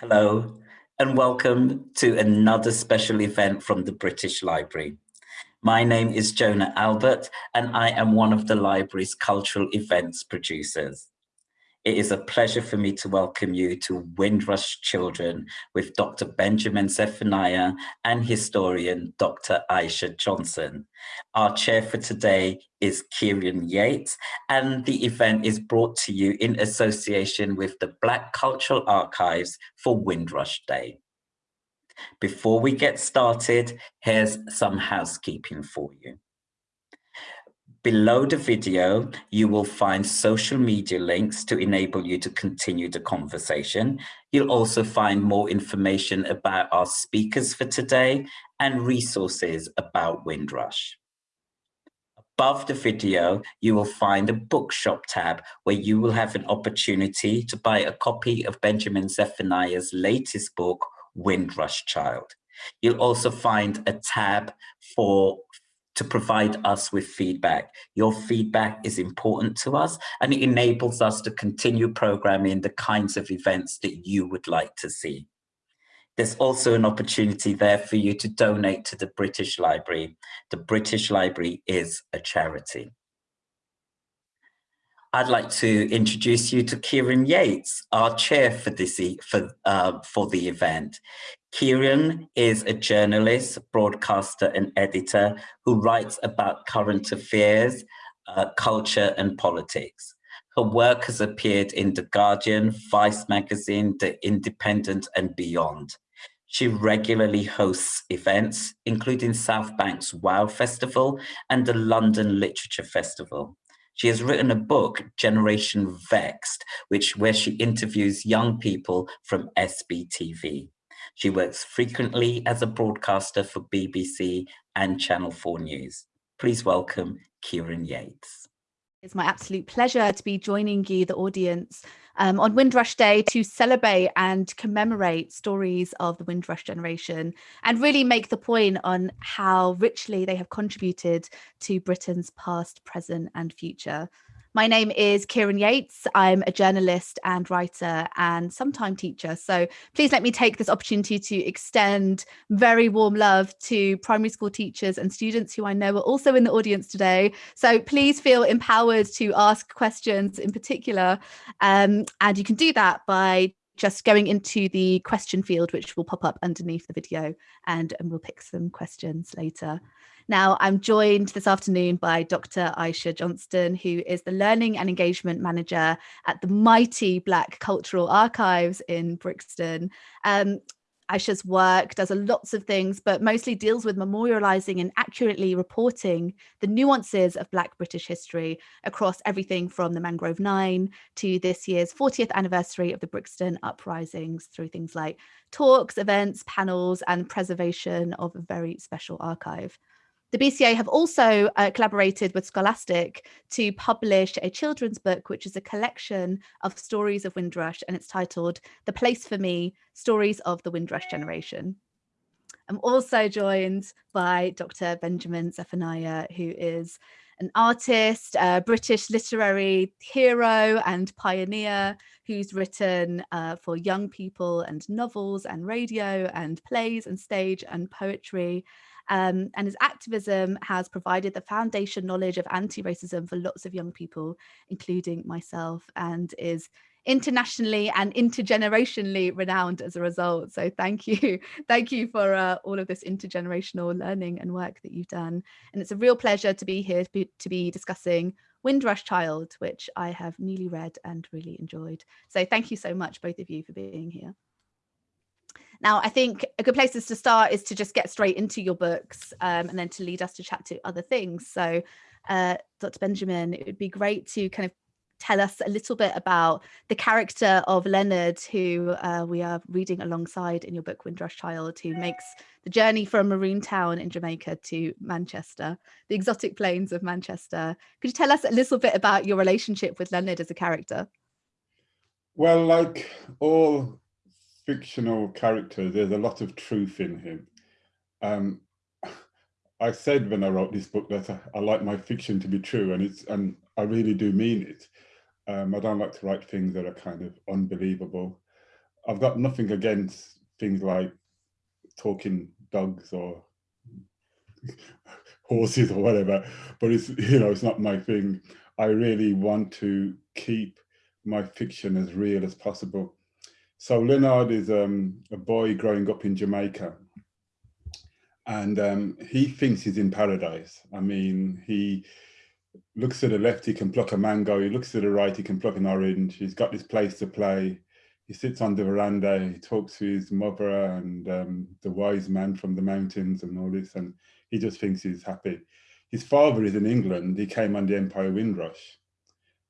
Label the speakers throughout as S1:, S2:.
S1: Hello, and welcome to another special event from the British Library. My name is Jonah Albert, and I am one of the library's cultural events producers. It is a pleasure for me to welcome you to Windrush Children with Dr. Benjamin Zephaniah and historian Dr. Aisha Johnson. Our chair for today is Kieran Yates, and the event is brought to you in association with the Black Cultural Archives for Windrush Day. Before we get started, here's some housekeeping for you. Below the video, you will find social media links to enable you to continue the conversation. You'll also find more information about our speakers for today and resources about Windrush. Above the video, you will find a bookshop tab where you will have an opportunity to buy a copy of Benjamin Zephaniah's latest book, Windrush Child. You'll also find a tab for to provide us with feedback. Your feedback is important to us and it enables us to continue programming the kinds of events that you would like to see. There's also an opportunity there for you to donate to the British Library. The British Library is a charity. I'd like to introduce you to Kieran Yates, our chair for this for uh, for the event. Kieran is a journalist, broadcaster, and editor who writes about current affairs, uh, culture, and politics. Her work has appeared in The Guardian, Vice magazine, The Independent, and beyond. She regularly hosts events, including South Bank's WOW Festival and the London Literature Festival. She has written a book, Generation Vexed, which where she interviews young people from SBTV. She works frequently as a broadcaster for BBC and Channel 4 News. Please welcome Kieran Yates.
S2: It's my absolute pleasure to be joining you, the audience, um, on Windrush Day to celebrate and commemorate stories of the Windrush generation and really make the point on how richly they have contributed to Britain's past, present and future. My name is Kieran Yates. I'm a journalist and writer and sometime teacher. So please let me take this opportunity to extend very warm love to primary school teachers and students who I know are also in the audience today. So please feel empowered to ask questions in particular. Um, and you can do that by just going into the question field, which will pop up underneath the video and, and we'll pick some questions later. Now, I'm joined this afternoon by Dr. Aisha Johnston, who is the Learning and Engagement Manager at the mighty Black Cultural Archives in Brixton. Um, Aisha's work does a lots of things, but mostly deals with memorializing and accurately reporting the nuances of Black British history across everything from the Mangrove Nine to this year's 40th anniversary of the Brixton uprisings through things like talks, events, panels, and preservation of a very special archive. The BCA have also uh, collaborated with Scholastic to publish a children's book, which is a collection of stories of Windrush, and it's titled The Place for Me, Stories of the Windrush Generation. I'm also joined by Dr. Benjamin Zephaniah, who is an artist, a British literary hero and pioneer who's written uh, for young people and novels and radio and plays and stage and poetry. Um, and his activism has provided the foundation knowledge of anti-racism for lots of young people, including myself, and is internationally and intergenerationally renowned as a result. So thank you. Thank you for uh, all of this intergenerational learning and work that you've done. And it's a real pleasure to be here to be, to be discussing Windrush Child, which I have newly read and really enjoyed. So thank you so much, both of you, for being here. Now, I think a good place to start is to just get straight into your books um, and then to lead us to chat to other things. So, uh, Dr. Benjamin, it would be great to kind of tell us a little bit about the character of Leonard, who uh, we are reading alongside in your book, Windrush Child, who makes the journey from Maroon Town in Jamaica to Manchester, the exotic plains of Manchester. Could you tell us a little bit about your relationship with Leonard as a character?
S3: Well, like all fictional character, there's a lot of truth in him. Um, I said when I wrote this book that I, I, like my fiction to be true, and it's and I really do mean it. Um, I don't like to write things that are kind of unbelievable. I've got nothing against things like talking dogs or horses or whatever, but it's, you know, it's not my thing. I really want to keep my fiction as real as possible. So Leonard is um, a boy growing up in Jamaica and um, he thinks he's in paradise. I mean, he looks to the left, he can pluck a mango. He looks to the right, he can pluck an orange. He's got this place to play. He sits on the veranda, he talks to his mother and um, the wise man from the mountains and all this, and he just thinks he's happy. His father is in England. He came on the Empire Windrush,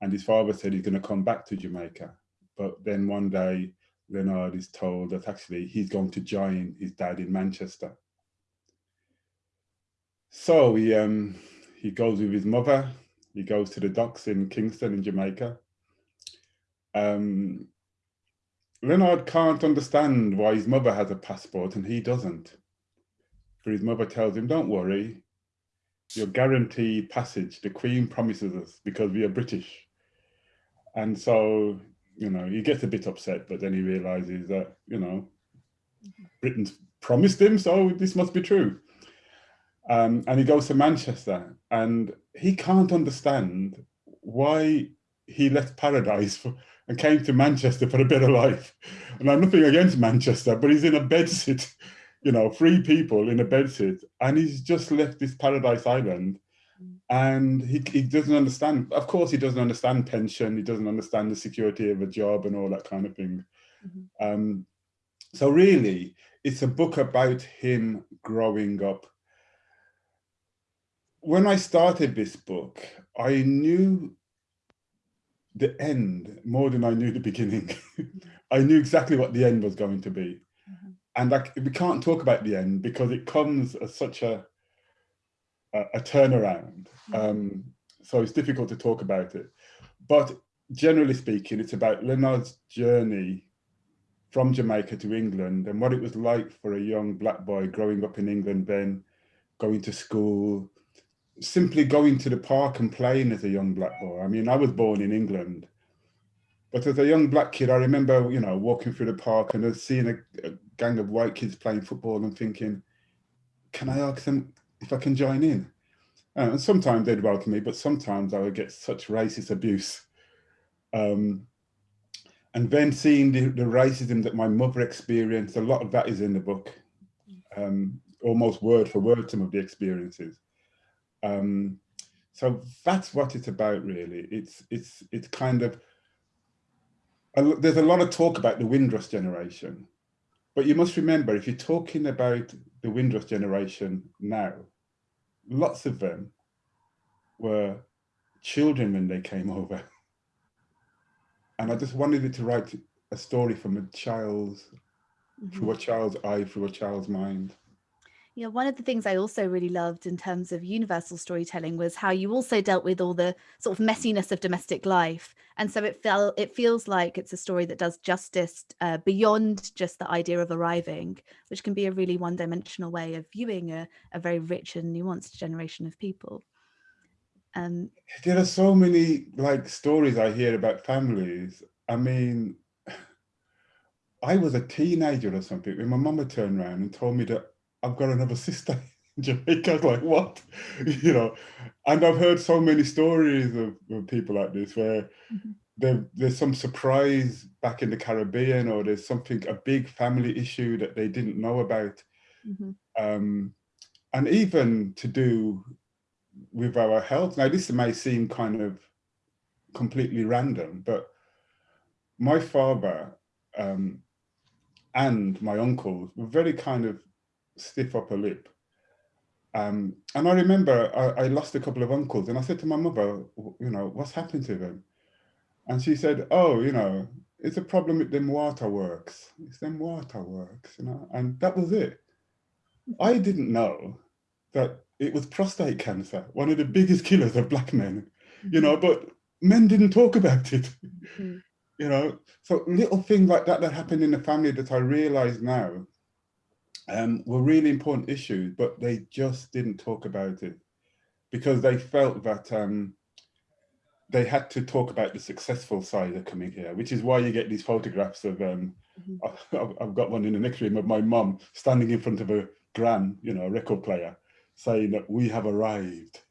S3: and his father said he's going to come back to Jamaica. But then one day, Leonard is told that actually he's going to join his dad in Manchester. So he um, he goes with his mother. He goes to the docks in Kingston in Jamaica. Um, Leonard can't understand why his mother has a passport and he doesn't. For his mother tells him, don't worry, you're guaranteed passage. The Queen promises us because we are British. And so, you know, he gets a bit upset, but then he realizes that, you know, Britain's promised him, so this must be true. Um, and he goes to Manchester and he can't understand why he left paradise for, and came to Manchester for a better life. And I'm nothing against Manchester, but he's in a bedsit, you know, three people in a bedsit, and he's just left this paradise island and he, he doesn't understand. Of course, he doesn't understand pension. He doesn't understand the security of a job and all that kind of thing. Mm -hmm. um, so really, it's a book about him growing up when I started this book, I knew the end more than I knew the beginning. I knew exactly what the end was going to be. Mm -hmm. And I, we can't talk about the end because it comes as such a, a, a turnaround. Mm -hmm. um, so it's difficult to talk about it. But generally speaking, it's about Leonard's journey from Jamaica to England and what it was like for a young black boy growing up in England then, going to school, simply going to the park and playing as a young black boy. I mean, I was born in England, but as a young black kid, I remember, you know, walking through the park and seeing a, a gang of white kids playing football and thinking, can I ask them if I can join in? Uh, and sometimes they'd welcome me, but sometimes I would get such racist abuse. Um, and then seeing the, the, racism that my mother experienced, a lot of that is in the book, um, almost word for word, some of the experiences. Um, so that's what it's about, really. It's it's it's kind of a, there's a lot of talk about the Windrush generation, but you must remember if you're talking about the Windrush generation now, lots of them were children when they came over. And I just wanted it to write a story from a child's, mm -hmm. through a child's eye, through a child's mind.
S2: Yeah, one of the things I also really loved in terms of universal storytelling was how you also dealt with all the sort of messiness of domestic life. And so it felt it feels like it's a story that does justice uh, beyond just the idea of arriving, which can be a really one-dimensional way of viewing a, a very rich and nuanced generation of people. Um,
S3: there are so many like stories I hear about families. I mean, I was a teenager or something when my mama turned around and told me that I've got another sister in Jamaica. I was like, what? you know, and I've heard so many stories of, of people like this where mm -hmm. there, there's some surprise back in the Caribbean or there's something, a big family issue that they didn't know about. Mm -hmm. um, and even to do with our health. Now, this may seem kind of completely random, but my father um, and my uncles were very kind of stiff upper lip. Um, and I remember I, I, lost a couple of uncles and I said to my mother, you know, what's happened to them? And she said, oh, you know, it's a problem with them waterworks. It's them waterworks, you know, and that was it. I didn't know that it was prostate cancer, one of the biggest killers of black men, you know, but men didn't talk about it, mm. you know. So little things like that that happened in the family that I realize now um, were really important issues, but they just didn't talk about it because they felt that um, they had to talk about the successful side of coming here, which is why you get these photographs of, um, mm -hmm. I've got one in the next room of my mum standing in front of a gram, you know, a record player, saying that we have arrived.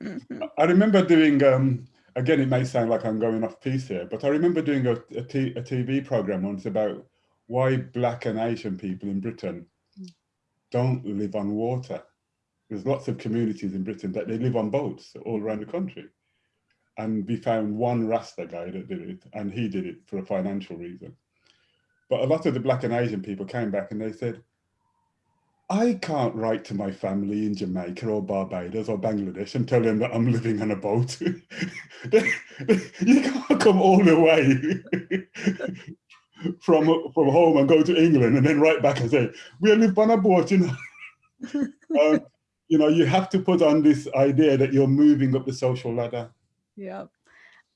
S3: I remember doing, um, again, it may sound like I'm going off piece here, but I remember doing a, a, t a TV program once about why black and Asian people in Britain mm. don't live on water. There's lots of communities in Britain that they live on boats all around the country and we found one Rasta guy that did it, and he did it for a financial reason. But a lot of the black and Asian people came back and they said, I can't write to my family in Jamaica or Barbados or Bangladesh and tell them that I'm living on a boat. you can't come all the way from from home and go to England and then write back and say, we live on a boat, you know. um, you know, you have to put on this idea that you're moving up the social ladder
S2: yeah.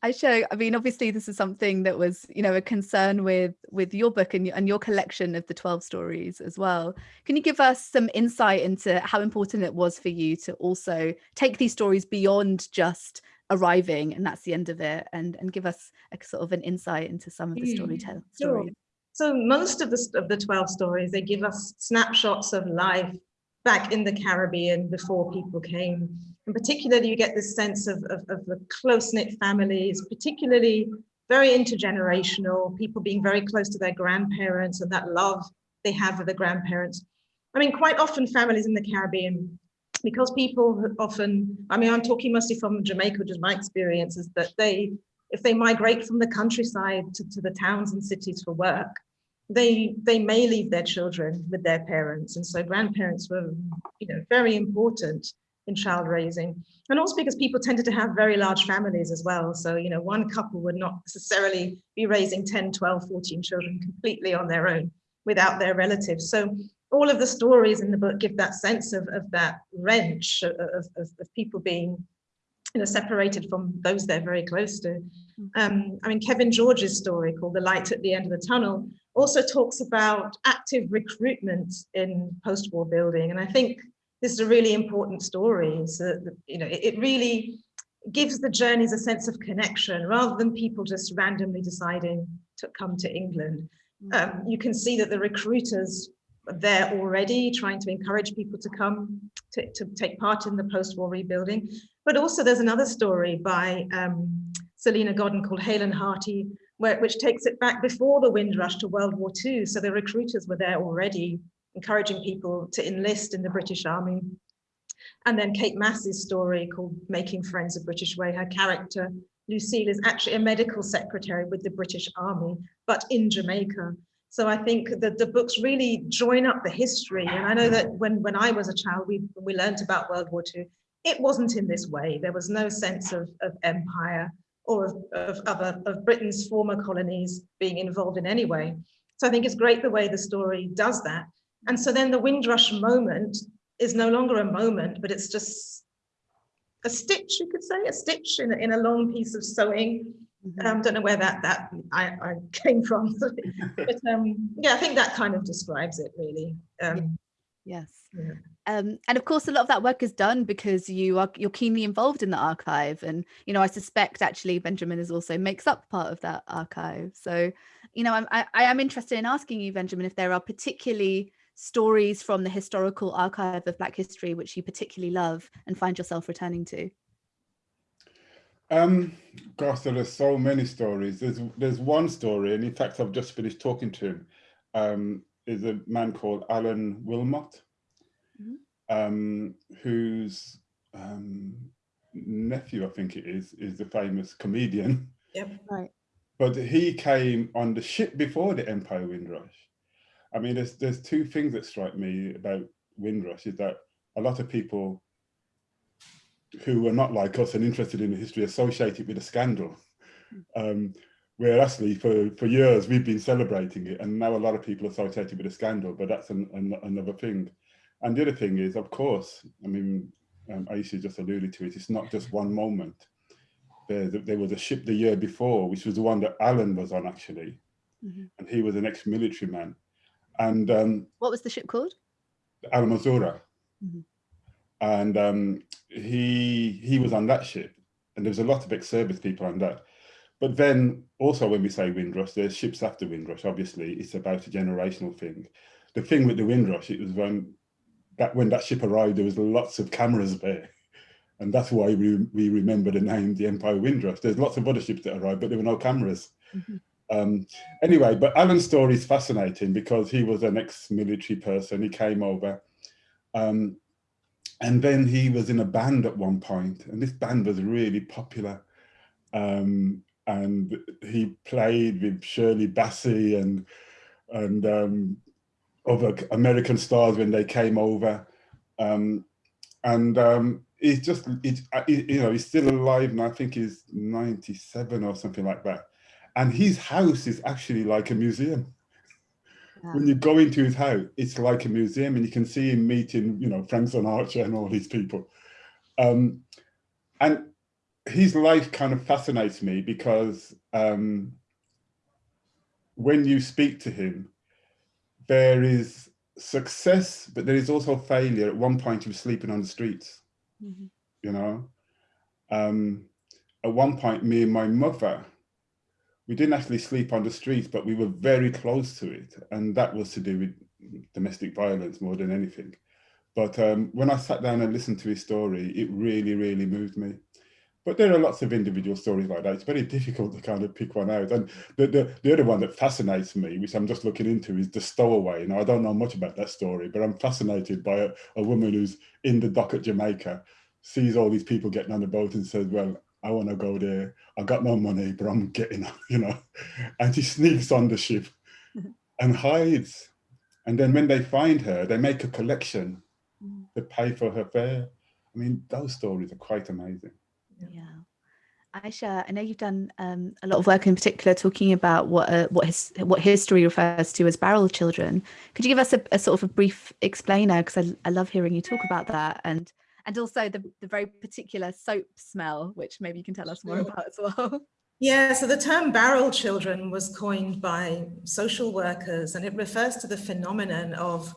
S2: I show, I mean, obviously this is something that was, you know, a concern with with your book and, and your collection of the 12 stories as well. Can you give us some insight into how important it was for you to also take these stories beyond just arriving and that's the end of it and, and give us a sort of an insight into some of the hmm, storytelling stories?
S4: So most of the, of the 12 stories, they give us snapshots of life back in the Caribbean before people came and particularly you get this sense of, of, of the close-knit families, particularly very intergenerational, people being very close to their grandparents and that love they have for the grandparents. I mean, quite often families in the Caribbean, because people often, I mean, I'm talking mostly from Jamaica, which is my experience, is that they, if they migrate from the countryside to, to the towns and cities for work, they they may leave their children with their parents. And so grandparents were, you know, very important in child raising. And also because people tended to have very large families as well. So, you know, one couple would not necessarily be raising 10, 12, 14 children completely on their own without their relatives. So all of the stories in the book give that sense of, of that wrench of, of, of people being you know, separated from those they're very close to. Um, I mean, Kevin George's story called The Light at the End of the Tunnel also talks about active recruitment in post-war building. And I think this is a really important story. So, you know, it, it really gives the journeys a sense of connection rather than people just randomly deciding to come to England. Mm. Um, you can see that the recruiters there already trying to encourage people to come to, to take part in the post-war rebuilding. But also there's another story by um, Salena Godden called Hale and Hearty, where, which takes it back before the Windrush to World War II. So the recruiters were there already encouraging people to enlist in the British Army. And then Kate Mass's story called Making Friends the British Way, her character, Lucille, is actually a medical secretary with the British Army, but in Jamaica. So I think that the books really join up the history. And I know that when, when I was a child, we, we learned about World War II, it wasn't in this way. There was no sense of, of empire or of, of other of Britain's former colonies being involved in any way. So I think it's great the way the story does that. And so then the Windrush moment is no longer a moment, but it's just a stitch, you could say, a stitch in in a long piece of sewing. Mm -hmm. um, don't know where that that I, I came from, but um, yeah, I think that kind of describes it really. Um,
S2: yes. Yeah. Um, and of course, a lot of that work is done because you are you're keenly involved in the archive, and you know I suspect actually Benjamin is also makes up part of that archive. So, you know, I'm, I, I am interested in asking you, Benjamin, if there are particularly stories from the historical archive of Black history which you particularly love and find yourself returning to?
S3: Um, gosh, there are so many stories. There's there's one story, and in fact, I've just finished talking to him. Um, is a man called Alan Wilmot, mm -hmm. um, whose um, nephew, I think it is, is the famous comedian.
S4: Yep, right.
S3: But he came on the ship before the Empire Windrush. I mean, there's there's two things that strike me about Windrush is that a lot of people who are not like us and interested in the history associated with a scandal. Um, where actually for, for years we've been celebrating it and now a lot of people associated with a scandal, but that's an, an, another thing. And the other thing is, of course, I mean, um, Aisha just alluded to it, it's not just one moment. There, there was a ship the year before, which was the one that Alan was on actually. Mm -hmm. And he was an ex-military man. And um,
S2: what was the ship called?
S3: Almanzora. Mm -hmm. And um, he he was on that ship. And there was a lot of ex-service people on that. But then also when we say Windrush, there's ships after Windrush, obviously, it's about a generational thing. The thing with the Windrush, it was when that when that ship arrived, there was lots of cameras there. And that's why we, we remember the name, the Empire Windrush. There's lots of other ships that arrived, but there were no cameras. Mm -hmm. um, anyway, but Alan's story is fascinating because he was an ex-military person. He came over um, and then he was in a band at one point and this band was really popular. Um, and he played with Shirley Bassey and, and um, other American stars when they came over. Um, and um, he's just, he's, you know, he's still alive and I think he's 97 or something like that. And his house is actually like a museum. Yeah. When you go into his house, it's like a museum and you can see him meeting, you know, Frank Sinatra and all these people. Um, and his life kind of fascinates me because um, when you speak to him, there is success, but there is also failure. At one point, he was sleeping on the streets, mm -hmm. you know. Um, at one point, me and my mother, we didn't actually sleep on the streets, but we were very close to it. And that was to do with domestic violence more than anything. But um, when I sat down and listened to his story, it really, really moved me. But there are lots of individual stories like that. It's very difficult to kind of pick one out. And the, the, the other one that fascinates me, which I'm just looking into, is the stowaway. Now, I don't know much about that story, but I'm fascinated by a, a woman who's in the dock at Jamaica, sees all these people getting on the boat and says, well, I want to go there. I got no money, but I'm getting, you know, and she sneaks on the ship and hides. And then when they find her, they make a collection mm. to pay for her fare. I mean, those stories are quite amazing.
S2: Yeah. Aisha, I know you've done um, a lot of work in particular talking about what uh, what his what history refers to as barrel children. Could you give us a, a sort of a brief explainer? Because I, I love hearing you talk about that, and and also the the very particular soap smell, which maybe you can tell us more about as well.
S4: Yeah, so the term barrel children was coined by social workers, and it refers to the phenomenon of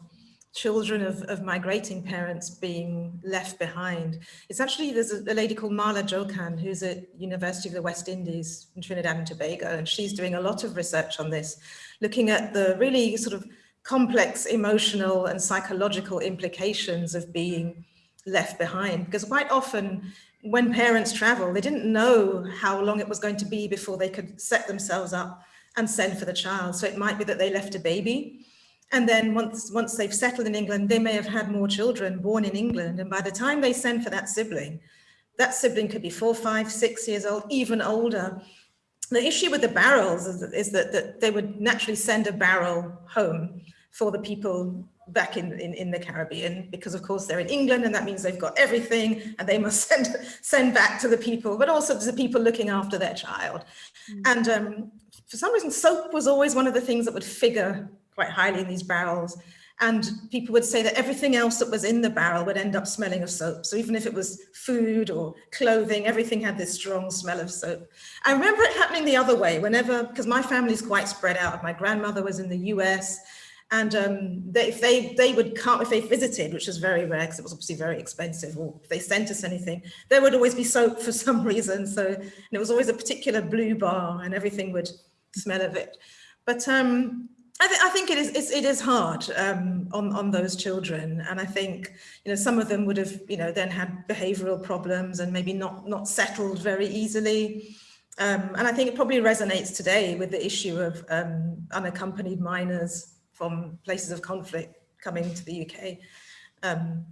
S4: children of, of migrating parents being left behind. It's actually, there's a, a, lady called Marla Jokan, who's at University of the West Indies in Trinidad and Tobago, and she's doing a lot of research on this, looking at the really sort of complex emotional and psychological implications of being left behind. Because quite often when parents travel, they didn't know how long it was going to be before they could set themselves up and send for the child. So it might be that they left a baby and then once, once they've settled in England, they may have had more children born in England. And by the time they send for that sibling, that sibling could be four, five, six years old, even older. The issue with the barrels is, is that, that they would naturally send a barrel home for the people back in, in, in the Caribbean, because of course they're in England and that means they've got everything and they must send, send back to the people, but also to the people looking after their child. Mm. And um, for some reason, soap was always one of the things that would figure quite highly in these barrels. And people would say that everything else that was in the barrel would end up smelling of soap. So even if it was food or clothing, everything had this strong smell of soap. I remember it happening the other way whenever, because my family's quite spread out. My grandmother was in the US and um, they, if they they would come, if they visited, which was very rare because it was obviously very expensive, or if they sent us anything, there would always be soap for some reason. So and it was always a particular blue bar and everything would smell of it. But um, I, th I think it is it's, it is hard um, on on those children, and I think you know some of them would have you know then had behavioural problems and maybe not not settled very easily. Um, and I think it probably resonates today with the issue of um, unaccompanied minors from places of conflict coming to the UK, um,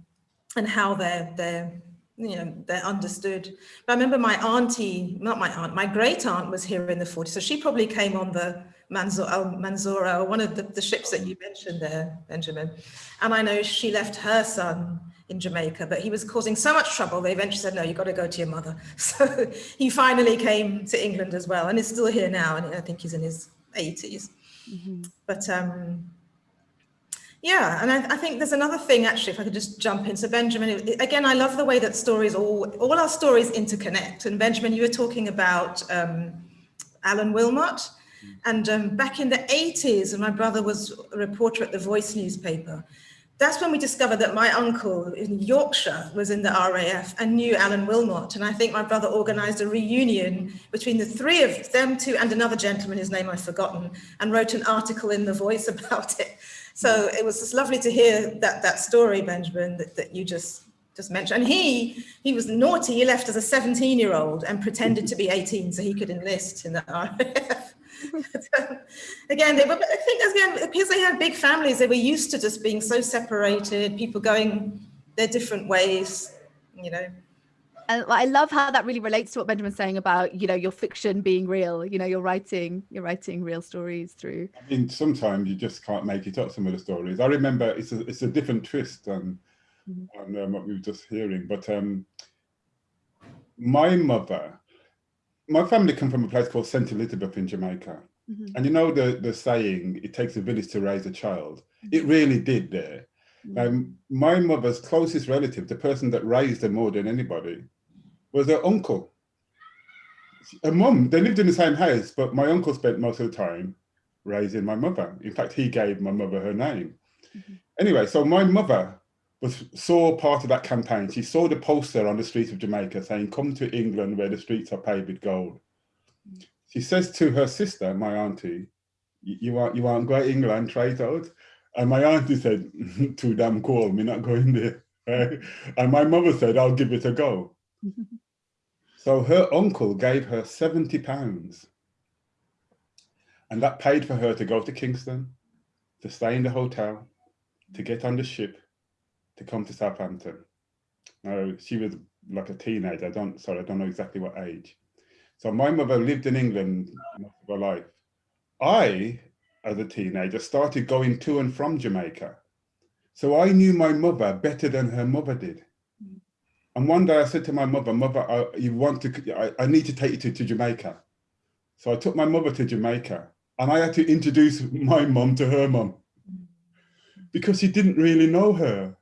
S4: and how they're they're you know they're understood. But I remember my auntie, not my aunt, my great aunt was here in the 40s, so she probably came on the Manzor, Almanzora, one of the, the ships that you mentioned there, Benjamin. And I know she left her son in Jamaica, but he was causing so much trouble, they eventually said, no, you've got to go to your mother. So he finally came to England as well, and is still here now, and I think he's in his 80s. Mm -hmm. But um, yeah, and I, I, think there's another thing, actually, if I could just jump in. So Benjamin, again, I love the way that stories, all, all our stories interconnect. And Benjamin, you were talking about um, Alan Wilmot, and um, back in the 80s, when my brother was a reporter at the Voice newspaper, that's when we discovered that my uncle in Yorkshire was in the RAF and knew Alan Wilmot. And I think my brother organized a reunion between the three of them two and another gentleman, whose name I've forgotten, and wrote an article in The Voice about it. So it was just lovely to hear that, that story, Benjamin, that, that you just just mentioned. And he he was naughty. He left as a 17 year old and pretended to be 18 so he could enlist in the RAF. again, they were, I think again, because they had big families, they were used to just being so separated, people going their different ways, you know.
S2: And I love how that really relates to what Benjamin's saying about, you know, your fiction being real, you know, you're writing, you're writing real stories through.
S3: I mean, sometimes you just can't make it up, some of the stories. I remember it's a, it's a different twist on, mm -hmm. on um, what we were just hearing, but um, my mother my family come from a place called St. Elizabeth in Jamaica. Mm -hmm. And you know the, the saying, it takes a village to raise a child. Mm -hmm. It really did there. Mm -hmm. um, my mother's closest relative, the person that raised her more than anybody, was her uncle. Her mum, they lived in the same house, but my uncle spent most of the time raising my mother. In fact, he gave my mother her name. Mm-hmm. Anyway, so my mother was saw part of that campaign. She saw the poster on the streets of Jamaica saying, come to England where the streets are paved with gold. She says to her sister, my auntie, you want you want go to England, try it out? And my auntie said, too damn cool, me not going there. And my mother said, I'll give it a go. so her uncle gave her 70 pounds. And that paid for her to go to Kingston, to stay in the hotel, to get on the ship, to come to Southampton. Now, she was like a teenager. I don't, sorry, I don't know exactly what age. So my mother lived in England most of her life. I, as a teenager, started going to and from Jamaica. So I knew my mother better than her mother did. And one day I said to my mother, mother, I, you want to, I, I need to take you to, to Jamaica. So I took my mother to Jamaica and I had to introduce my mum to her mum because she didn't really know her.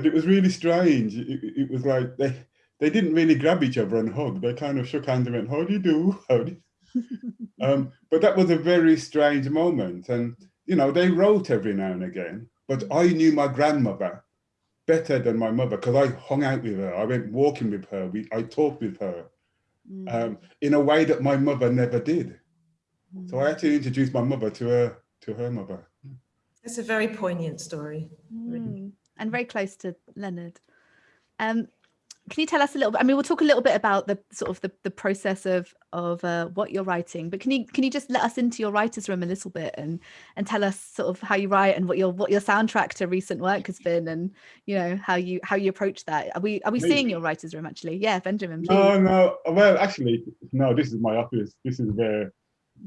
S3: And it was really strange. It, it, was like they they didn't really grab each other and hug. They kind of shook hands and went, "How do you do? How do?" um, but that was a very strange moment. And you know, they wrote every now and again. But I knew my grandmother better than my mother because I hung out with her. I went walking with her. We I talked with her mm. um, in a way that my mother never did. Mm. So I had to introduce my mother to her to her mother.
S4: It's a very poignant story.
S2: Mm and very close to Leonard. Um, can you tell us a little bit? I mean, we'll talk a little bit about the sort of the, the process of of uh, what you're writing, but can you can you just let us into your writer's room a little bit and and tell us sort of how you write and what your what your soundtrack to recent work has been and you know how you how you approach that? Are we are we seeing your writer's room actually? Yeah, Benjamin. Please.
S3: No, no. Well, actually, no. This is my office. This is where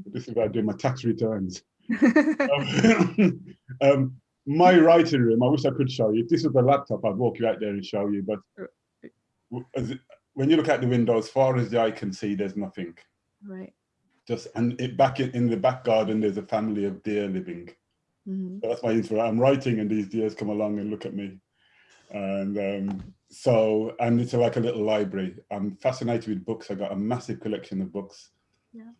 S3: this is where I do my tax returns. um, um, my writing room, I wish I could show you. If this was a laptop, I'd walk you out there and show you. But it, when you look out the window, as far as the eye can see, there's nothing.
S2: Right.
S3: Just and it, back in, in the back garden, there's a family of deer living. Mm -hmm. so that's my inspiration. I'm writing, and these deers come along and look at me. And um, so, and it's like a little library. I'm fascinated with books. I got a massive collection of books.
S2: Yeah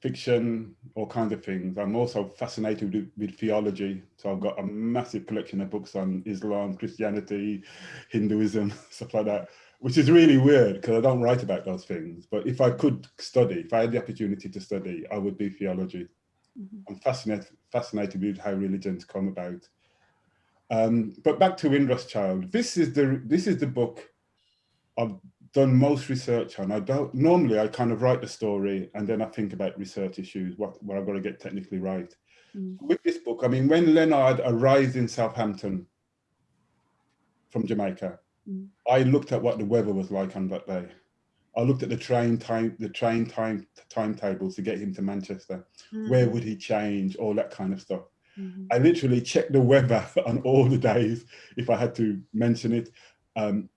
S3: fiction, all kinds of things. I'm also fascinated with, with, theology. So I've got a massive collection of books on Islam, Christianity, Hinduism, stuff like that, which is really weird because I don't write about those things. But if I could study, if I had the opportunity to study, I would do theology. Mm -hmm. I'm fascinated, fascinated with how religions come about. Um, but back to Windrush Child. This is the this is the book of done most research on. I don't normally I kind of write the story and then I think about research issues, what what I've got to get technically right. Mm. With this book, I mean, when Leonard arrived in Southampton from Jamaica, mm. I looked at what the weather was like on that day. I looked at the train time, the train time timetables to get him to Manchester. Mm. Where would he change? All that kind of stuff. -hmm. I literally checked the weather on all the days if I had to mention it. Um,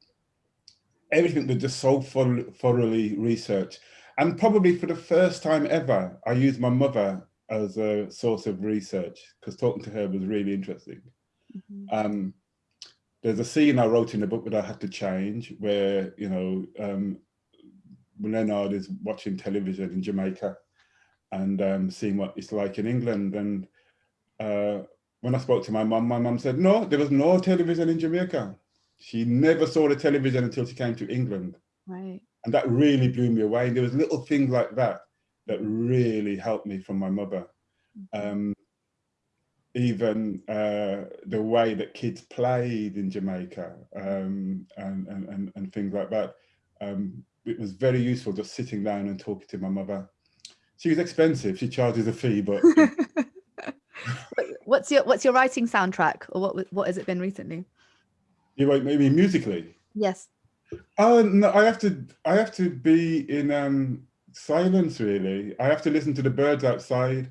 S3: everything was just so thoroughly researched. And probably for the first time ever, I used my mother as a source of research because talking to her was really interesting. Mm -hmm. um, there's a scene I wrote in the book that I had to change where, you know, um, Leonard is watching television in Jamaica and um, seeing what it's like in England. And uh, when I spoke to my mum, my mum said, no, there was no television in Jamaica. She never saw the television until she came to England.
S2: Right.
S3: And that really blew me away. And there was little things like that that really helped me from my mother. Mm-hmm. Um, even uh, the way that kids played in Jamaica um, and, and, and, and, things like that. Um, it was very useful just sitting down and talking to my mother. She was expensive, she charges a fee, but...
S2: what's your what's your writing soundtrack or what what has it been recently?
S3: You wait, maybe musically?
S2: Yes.
S3: No, I have to I have to be in um silence really. I have to listen to the birds outside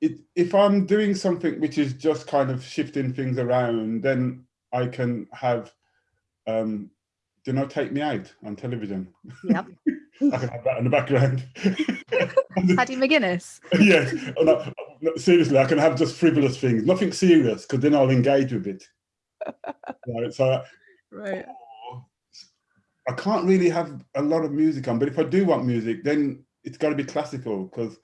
S3: it, if I'm doing something which is just kind of shifting things around, then I can have, um, do not take me out on television.
S2: Yep.
S3: I can have that in the background.
S2: Paddy McGuinness.
S3: yes. Oh, no, seriously, I can have just frivolous things, nothing serious, because then I'll engage with it. Right. So.
S2: Right.
S3: I can't really have a lot of music on, but if I do want music, then it's got to be classical because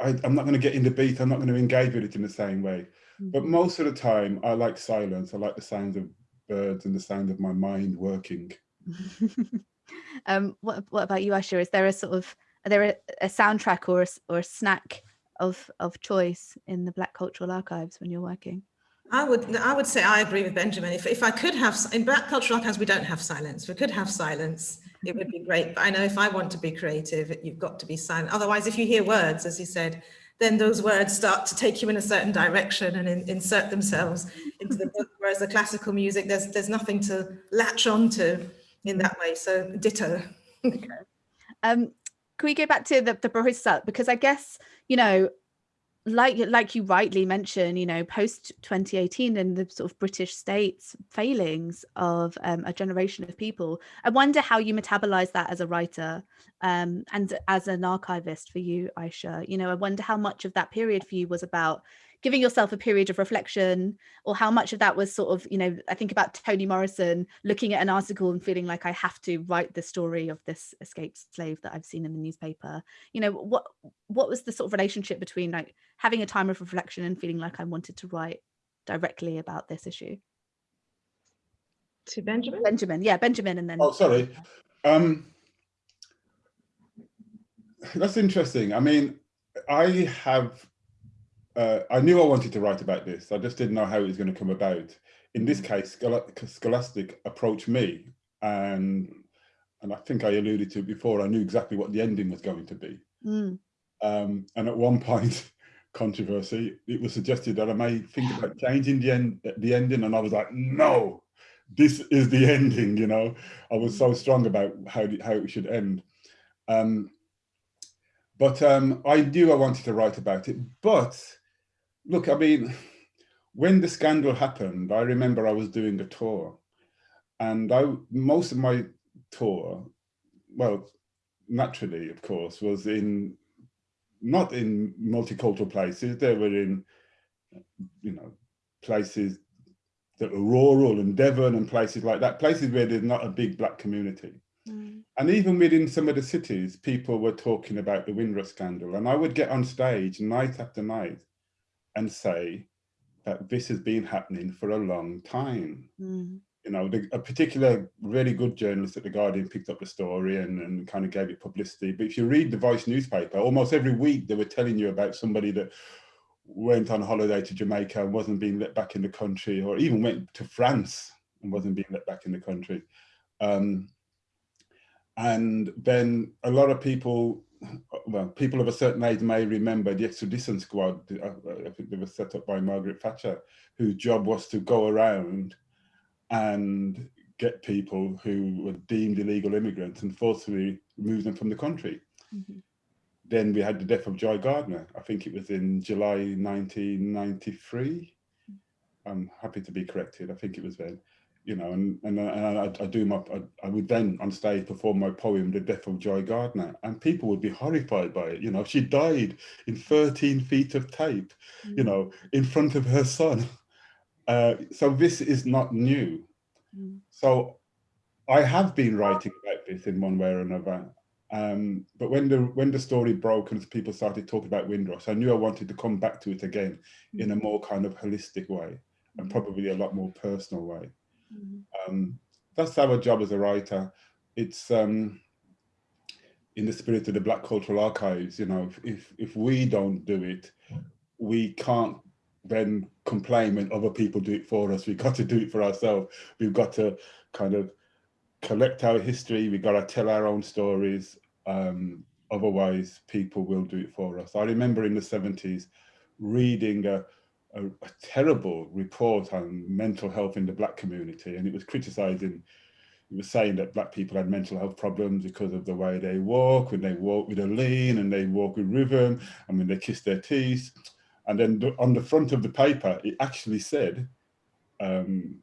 S3: I, am not going to get in the beat. I'm not going to engage with it in the same way. But mm-hmm. most of the time, I like silence. I like the sounds of birds and the sound of my mind working.
S2: um, what, what about you, Aisha? Is there a sort of, are there a, a soundtrack or a, or a snack of, of choice in the Black Cultural Archives when you're working?
S4: I would I would say I agree with Benjamin. If, if I could have, in Black Cultural Archives, we don't have silence. We could have silence it would be great. But I know if I want to be creative, you've got to be silent. Otherwise, if you hear words, as you said, then those words start to take you in a certain direction and in, insert themselves into the book. Whereas the classical music, there's there's nothing to latch onto in that way. So ditto.
S2: Um, can we go back to the, the Barista? Because I guess, you know, like like you rightly mentioned, you know, post 2018 and the sort of British states failings of um, a generation of people, I wonder how you metabolize that as a writer um, and as an archivist for you, Aisha. You know, I wonder how much of that period for you was about giving yourself a period of reflection or how much of that was sort of, you know, I think about Toni Morrison looking at an article and feeling like I have to write the story of this escaped slave that I've seen in the newspaper. You know, what what was the sort of relationship between like having a time of reflection and feeling like I wanted to write directly about this issue?
S4: To Benjamin?
S2: Benjamin, yeah, Benjamin and then.
S3: Oh, sorry. Um, that's interesting. I mean, I have uh, I knew I wanted to write about this. I just didn't know how it was going to come about. In this case, Scholastic approached me and and I think I alluded to it before, I knew exactly what the ending was going to be. Mm. Um, and at one point, controversy, it was suggested that I may think about changing the end, the ending, and I was like, no, this is the ending. You know, I was so strong about how how it should end. Um, but um, I knew I wanted to write about it, but look, I mean, when the scandal happened, I remember I was doing a tour and I most of my tour, well, naturally, of course, was in not in multicultural places. They were in, you know, places that were rural and Devon and places like that, places where there's not a big black community. Mm. And even within some of the cities, people were talking about the Windrush scandal. And I would get on stage night after night and say that this has been happening for a long time. Mm. You know, the, a particular really good journalist at The Guardian picked up the story and, and kind of gave it publicity. But if you read the Voice newspaper, almost every week they were telling you about somebody that went on holiday to Jamaica and wasn't being let back in the country, or even went to France and wasn't being let back in the country. Um, and then a lot of people well, people of a certain age may remember the extradition squad. Uh, I think they were set up by Margaret Thatcher, whose job was to go around and get people who were deemed illegal immigrants and forcibly remove them from the country. Mm -hmm. Then we had the death of Joy Gardner. I think it was in July 1993. I'm happy to be corrected. I think it was then you know, and and, and I, I, do my, I, I, would then on stage perform my poem, The Death of Joy Gardner, and people would be horrified by it. You know, she died in 13 feet of tape, mm. you know, in front of her son. Uh, so this is not new. Mm. So I have been writing about this in one way or another. Um, but when the when the story broke and people started talking about Windrush, I knew I wanted to come back to it again mm. in a more kind of holistic way and mm. probably a lot more personal way. Mm. Um, that's our job as a writer. It's um, in the spirit of the Black Cultural Archives, you know, if, if we don't do it, we can't then complain when other people do it for us. We've got to do it for ourselves. We've got to kind of collect our history. We've got to tell our own stories. Um, otherwise, people will do it for us. I remember in the 70s reading a, a, a terrible report on mental health in the Black community, and it was criticizing it was saying that black people had mental health problems because of the way they walk, when they walk with a lean and they walk with rhythm, and when they kiss their teeth. And then on the front of the paper, it actually said, um,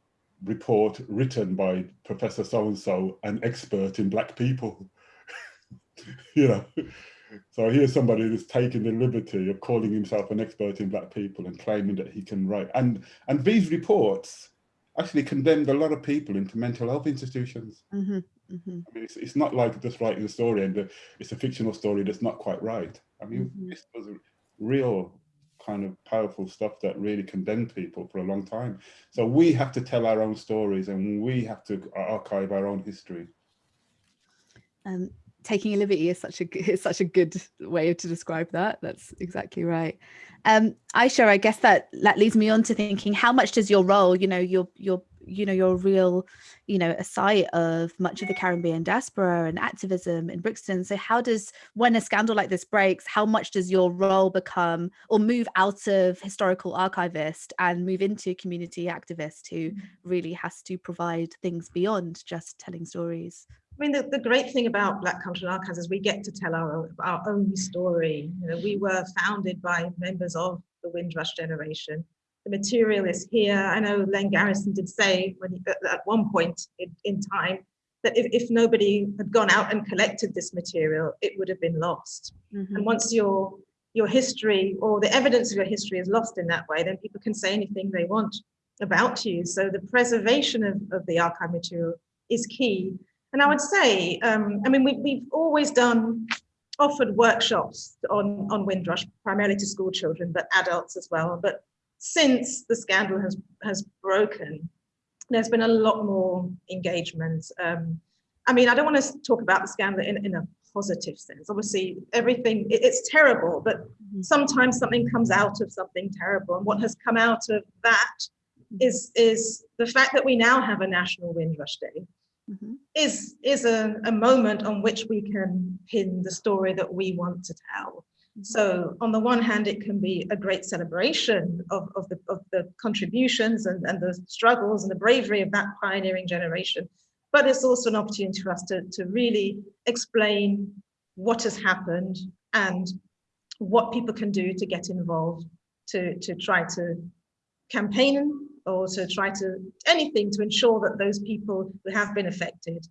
S3: report written by Professor so-and-so, an expert in black people. you know, so here's somebody who's taking the liberty of calling himself an expert in black people and claiming that he can write. And, and these reports actually condemned a lot of people into mental health institutions. Mm -hmm, mm -hmm. I mean, it's, it's not like just writing a story and the, it's a fictional story that's not quite right. I mean, mm -hmm. this was real kind of powerful stuff that really condemned people for a long time. So we have to tell our own stories and we have to archive our own history.
S2: Um, taking a liberty is such a is such a good way to describe that. That's exactly right. Um, Aisha, I guess that that leads me on to thinking, how much does your role, you know, your your you know, your real, you know, a site of much of the Caribbean diaspora and activism in Brixton. So how does, when a scandal like this breaks, how much does your role become or move out of historical archivist and move into community activist who mm. really has to provide things beyond just telling stories?
S4: I mean, the, the great thing about Black Cultural Archives is we get to tell our, our own story. You know, we were founded by members of the Windrush generation the material is here. I know Len Garrison did say when he, at one point in, in time that if, if nobody had gone out and collected this material, it would have been lost. Mm -hmm. And once your your history or the evidence of your history is lost in that way, then people can say anything they want about you. So the preservation of, of the archive material is key. And I would say, um, I mean, we, we've always done offered workshops on, on Windrush, primarily to school children, but adults as well. But since the scandal has, has broken, there's been a lot more engagement. Um, I mean, I don't want to talk about the scandal in, in a positive sense. Obviously, everything, it, it's terrible, but mm-hmm. sometimes something comes out of something terrible. And what has come out of that is, is the fact that we now have a National Windrush Day. Mm -hmm. is is a, a moment on which we can pin the story that we want to tell so on the one hand, it can be a great celebration of, of, the, of the contributions and, and the struggles and the bravery of that pioneering generation. But it's also an opportunity for us to, to really explain what has happened and what people can do to get involved, to, to try to campaign or to try to anything to ensure that those people who have been affected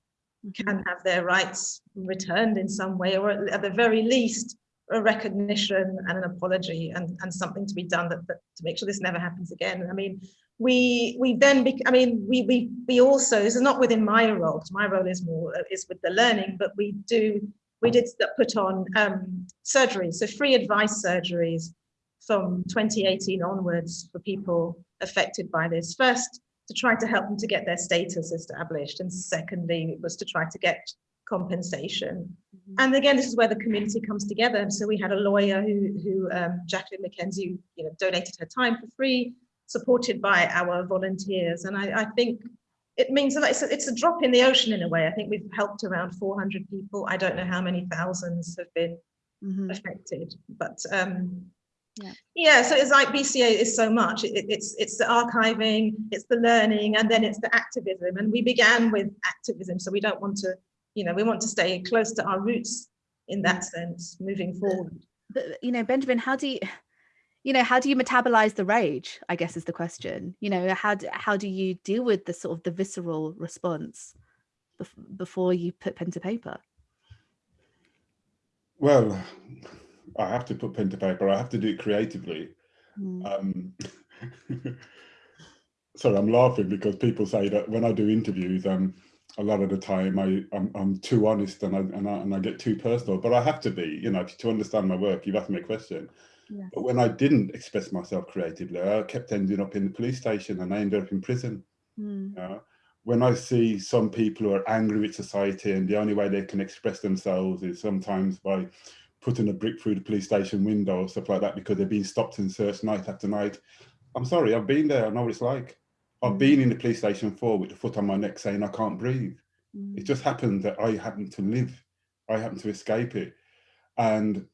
S4: can have their rights returned in some way, or at the very least, a recognition and an apology and, and something to be done that, that, to make sure this never happens again. I mean, we we then, I mean, we we we also, this is not within my role, because my role is more, is with the learning, but we do, we did put on um, surgeries, so free advice surgeries from 2018 onwards for people affected by this. First, to try to help them to get their status established, and secondly, it was to try to get compensation. Mm -hmm. And again, this is where the community comes together. And so we had a lawyer who, who um, Jacqueline McKenzie, you know, donated her time for free, supported by our volunteers. And I, I think it means that it's a, it's a drop in the ocean in a way. I think we've helped around 400 people. I don't know how many thousands have been mm -hmm. affected, but um, yeah. yeah, so it's like BCA is so much. It, it's it's the archiving, it's the learning, and then it's the activism. And we began with activism, so we don't want to you know, we want to stay close to our roots in that sense, moving forward.
S2: But, you know, Benjamin, how do you, you know, how do you metabolize the rage, I guess is the question. You know, how do, how do you deal with the sort of the visceral response before you put pen to paper?
S3: Well, I have to put pen to paper. I have to do it creatively. Mm. Um, sorry, I'm laughing because people say that when I do interviews, um, a lot of the time I, I'm, I'm too honest and I, and I, and I get too personal, but I have to be, you know, to understand my work, you've asked me a question. Yeah. But when I didn't express myself creatively, I kept ending up in the police station and I ended up in prison. Mm. You know? When I see some people who are angry with society and the only way they can express themselves is sometimes by putting a brick through the police station window or stuff like that because they're being stopped and searched night after night. I'm sorry, I've been there, I know what it's like. I've mm. been in the police station before with the foot on my neck saying I can't breathe. Mm. It just happened that I happened to live. I happened to escape it. And,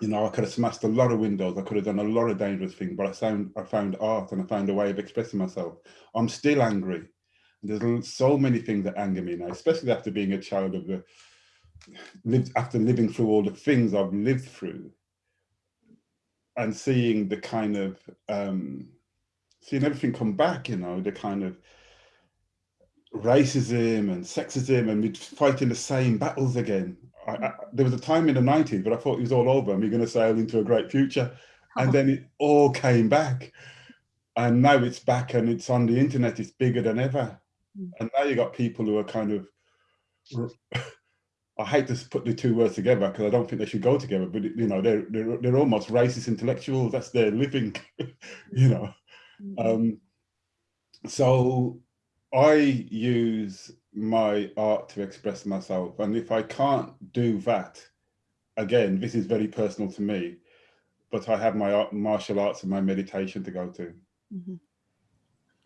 S3: you know, I could have smashed a lot of windows. I could have done a lot of dangerous things, but I found, I found art and I found a way of expressing myself. I'm still angry. There's so many things that anger me now, especially after being a child of the, lived after living through all the things I've lived through and seeing the kind of um, seeing everything come back, you know, the kind of racism and sexism and we're fighting the same battles again. I, I, there was a time in the 90s, but I thought it was all over and we are going to sail into a great future. And then it all came back. And now it's back and it's on the internet, it's bigger than ever. Mm. And now you got people who are kind of, I hate to put the two words together because I don't think they should go together, but you know, they're, they're, they're almost racist intellectuals. That's their living, you know. Mm-hmm. Um, so I use my art to express myself. And if I can't do that, again, this is very personal to me, but I have my art, martial arts and my meditation to go to. Mm -hmm.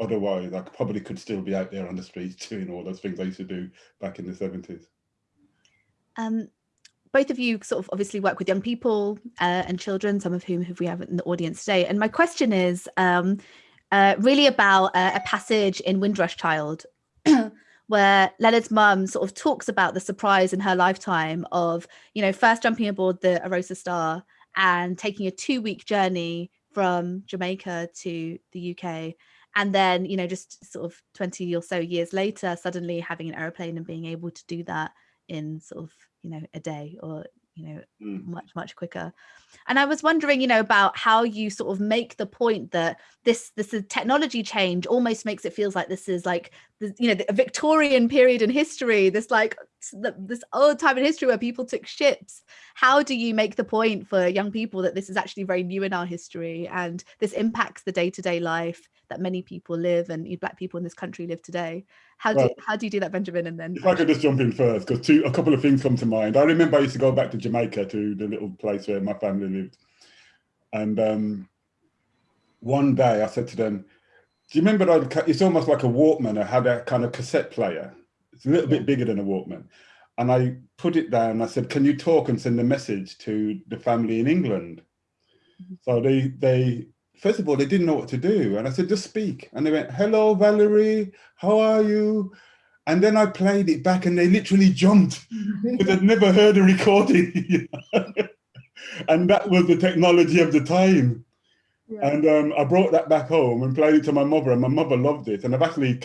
S3: Otherwise, I probably could still be out there on the streets doing all those things I used to do back in the 70s.
S2: Um, both of you sort of obviously work with young people uh, and children, some of whom we have in the audience today. And my question is um, uh, really about uh, a passage in Windrush Child where Leonard's mum sort of talks about the surprise in her lifetime of, you know, first jumping aboard the Arosa Star and taking a two week journey from Jamaica to the UK. And then, you know, just sort of 20 or so years later, suddenly having an aeroplane and being able to do that in sort of you know a day or you know mm. much much quicker and i was wondering you know about how you sort of make the point that this this technology change almost makes it feels like this is like the, you know the victorian period in history this like this old time in history where people took ships. How do you make the point for young people that this is actually very new in our history and this impacts the day-to-day -day life that many people live and black people in this country live today? How do, how do you do that benjamin? And then
S3: if i could just jump in first because two a couple of things come to mind. I remember i used to go back to jamaica to the little place where my family lived. And um, one day i said to them do you remember that it's almost like a walkman i had a kind of cassette player it's a little bit bigger than a walkman and i put it down i said can you talk and send a message to the family in england mm-hmm. so they they first of all, they didn't know what to do. And I said, just speak. And they went, hello, Valerie, how are you? And then I played it back and they literally jumped because they'd never heard a recording. and that was the technology of the time. Yeah. And um, I brought that back home and played it to my mother and my mother loved it. And I've actually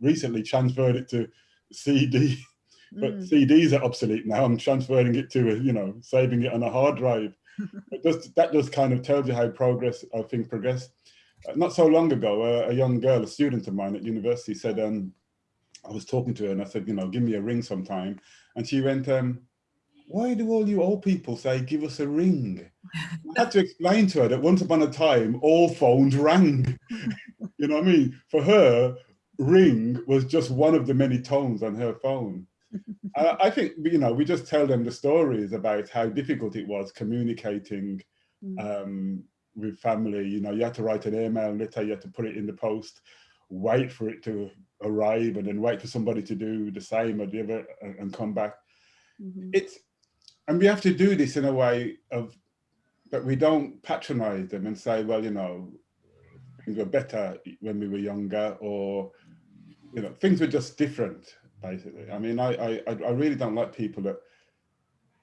S3: recently transferred it to CD, but mm. CDs are obsolete now. I'm transferring it to, a, you know, saving it on a hard drive just, that just kind of tells you how progress, how things progress. Uh, not so long ago, uh, a young girl, a student of mine at university said, um, I was talking to her and I said, you know, give me a ring sometime. And she went, um, why do all you old people say, give us a ring? I had to explain to her that once upon a time, all phones rang. you know what I mean? For her, ring was just one of the many tones on her phone. I think, you know, we just tell them the stories about how difficult it was communicating mm. um, with family. You know, you had to write an email and later you had to put it in the post, wait for it to arrive and then wait for somebody to do the same or the other and come back. Mm -hmm. It's, and we have to do this in a way of that we don't patronize them and say, well, you know, things were better when we were younger or, you know, things were just different basically. I mean, I, I, I really don't like people that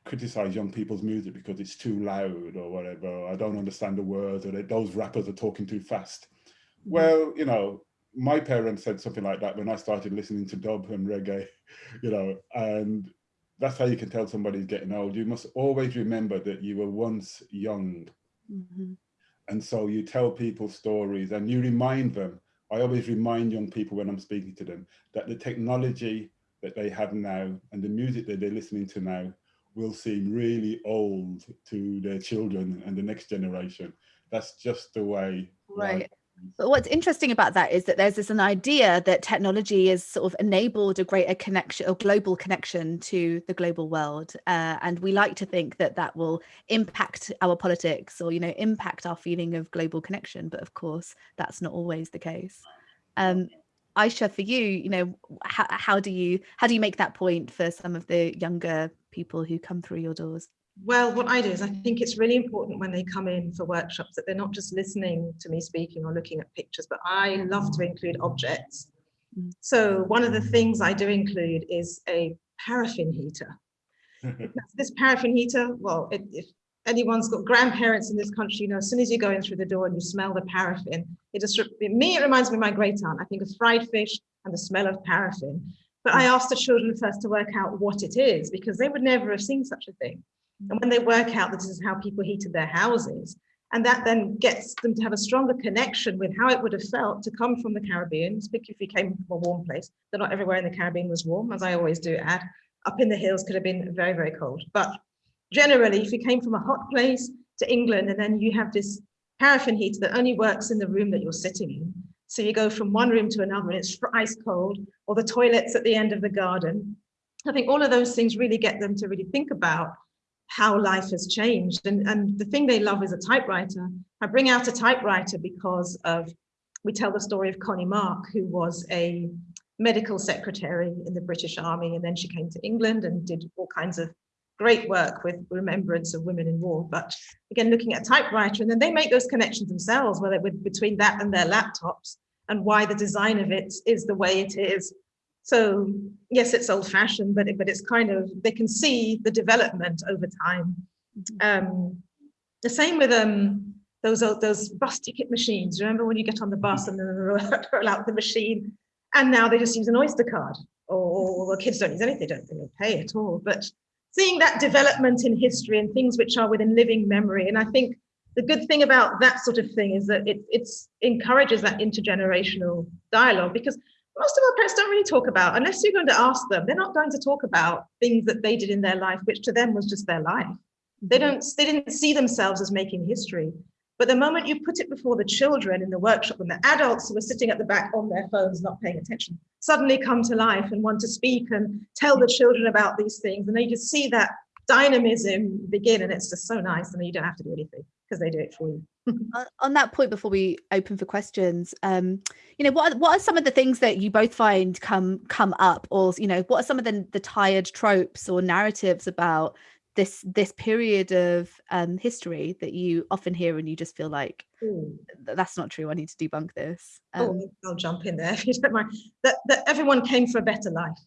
S3: criticize young people's music because it's too loud or whatever. I don't understand the words or those rappers are talking too fast. Mm-hmm. Well, you know, my parents said something like that when I started listening to dub and reggae, you know, and that's how you can tell somebody's getting old. You must always remember that you were once young. Mm -hmm. And so you tell people stories and you remind them I always remind young people when I'm speaking to them that the technology that they have now and the music that they're listening to now will seem really old to their children and the next generation. That's just the way.
S2: Right. But what's interesting about that is that there's this an idea that technology has sort of enabled a greater connection, a global connection to the global world, uh, and we like to think that that will impact our politics or you know impact our feeling of global connection. But of course, that's not always the case. Um, Aisha, for you, you know, how, how do you how do you make that point for some of the younger people who come through your doors?
S4: Well, what I do is I think it's really important when they come in for workshops that they're not just listening to me speaking or looking at pictures, but I love to include objects. Mm. So one of the things I do include is a paraffin heater. this paraffin heater, well, it, if anyone's got grandparents in this country, you know, as soon as you go in through the door and you smell the paraffin, it just, me, it reminds me of my great aunt. I think of fried fish and the smell of paraffin. But I mm. asked the children first to work out what it is because they would never have seen such a thing. And when they work out that this is how people heated their houses, and that then gets them to have a stronger connection with how it would have felt to come from the Caribbean, particularly if you came from a warm place, that not everywhere in the Caribbean was warm, as I always do add. Up in the hills could have been very, very cold. But generally, if you came from a hot place to England, and then you have this paraffin heater that only works in the room that you're sitting in. So you go from one room to another and it's ice cold, or the toilets at the end of the garden. I think all of those things really get them to really think about how life has changed. And, and the thing they love is a typewriter. I bring out a typewriter because of, we tell the story of Connie Mark, who was a medical secretary in the British Army. And then she came to England and did all kinds of great work with remembrance of women in war. But again, looking at a typewriter, and then they make those connections themselves, whether with between that and their laptops and why the design of it is the way it is so yes, it's old fashioned, but, it, but it's kind of, they can see the development over time. Mm-hmm. Um, the same with um, those, those bus ticket machines. Remember when you get on the bus and then roll out the machine and now they just use an Oyster card or, or kids don't use anything, they don't really pay at all. But seeing that development in history and things which are within living memory. And I think the good thing about that sort of thing is that it it's encourages that intergenerational dialogue because most of our parents don't really talk about, unless you're going to ask them, they're not going to talk about things that they did in their life, which to them was just their life. They mm-hmm. don't, they didn't see themselves as making history. But the moment you put it before the children in the workshop and the adults who are sitting at the back on their phones, not paying attention, suddenly come to life and want to speak and tell the children about these things. And they just see that dynamism begin and it's just so nice. and you don't have to do anything because they do it for you.
S2: on that point before we open for questions um you know what are, what are some of the things that you both find come come up? Or you know what are some of the the tired tropes or narratives about this this period of um history that you often hear and you just feel like Ooh. that's not true. I need to debunk this.
S4: Oh, um, oh, i'll jump in there if you don't mind. That, that everyone came for a better life.